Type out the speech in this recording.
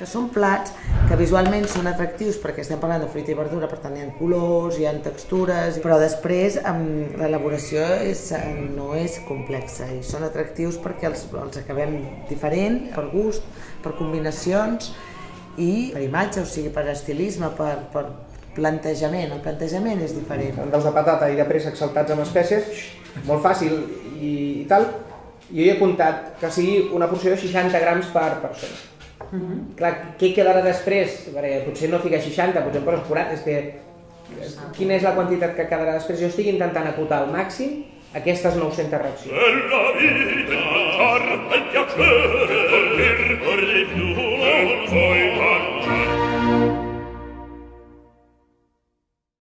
que són plats que visualment són atractius perquè estem parlant de fruita i verdura, per tant hi ha colors, hi ha textures, però després l'elaboració és, no és complexa i són atractius perquè els, els acabem diferent, per gust, per combinacions i per imatge, o sigui, per estilisme, per, per plantejament. El plantejament és diferent. Dels de patata i de préssec saltats amb espècies, molt fàcil i, i tal, jo he comptat que sigui una porció de 60 grams per persona. Uh -huh. Clar, què quedarà després? Perquè potser no fica 60, potser em poses 40, és que quina és la quantitat que quedarà després? Jo estic intentant acotar al màxim aquestes 900 reaccions.